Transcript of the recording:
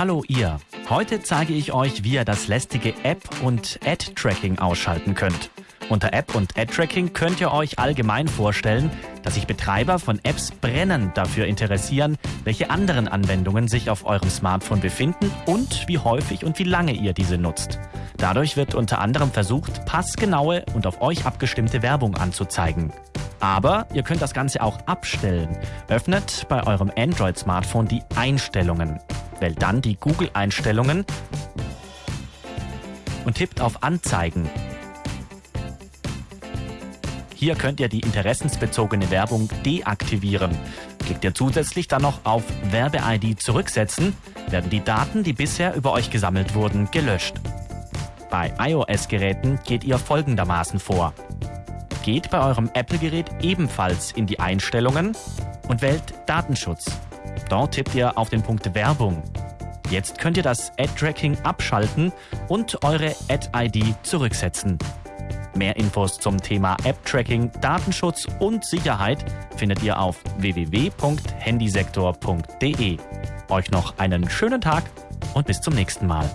Hallo ihr. Heute zeige ich euch, wie ihr das lästige App- und Ad-Tracking ausschalten könnt. Unter App und Ad-Tracking könnt ihr euch allgemein vorstellen, dass sich Betreiber von Apps brennend dafür interessieren, welche anderen Anwendungen sich auf eurem Smartphone befinden und wie häufig und wie lange ihr diese nutzt. Dadurch wird unter anderem versucht, passgenaue und auf euch abgestimmte Werbung anzuzeigen. Aber ihr könnt das Ganze auch abstellen. Öffnet bei eurem Android-Smartphone die Einstellungen. Wählt dann die Google-Einstellungen und tippt auf Anzeigen. Hier könnt ihr die interessensbezogene Werbung deaktivieren. Klickt ihr zusätzlich dann noch auf Werbe-ID zurücksetzen, werden die Daten, die bisher über euch gesammelt wurden, gelöscht. Bei iOS-Geräten geht ihr folgendermaßen vor. Geht bei eurem Apple-Gerät ebenfalls in die Einstellungen und wählt Datenschutz. Dort tippt ihr auf den Punkt Werbung. Jetzt könnt ihr das Ad-Tracking abschalten und eure Ad-ID zurücksetzen. Mehr Infos zum Thema App-Tracking, Datenschutz und Sicherheit findet ihr auf www.handysektor.de. Euch noch einen schönen Tag und bis zum nächsten Mal.